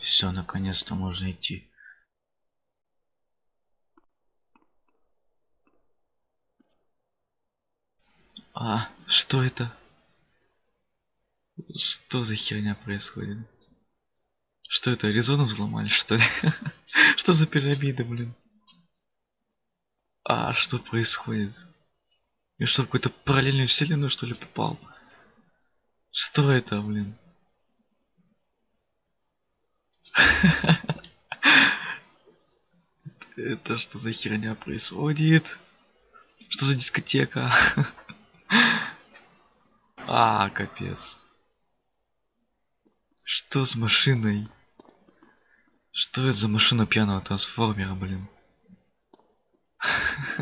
Все, наконец-то можно идти. А, что это? Что за херня происходит? Что это, Аризону взломали, что ли? Что за пирамида, блин? А, что происходит? Я что, в какую-то параллельную вселенную, что ли, попал? Что это, блин? Это что за херня происходит? Что за дискотека? А, капец. Что с машиной? Что это за машина пьяного трансформера, блин?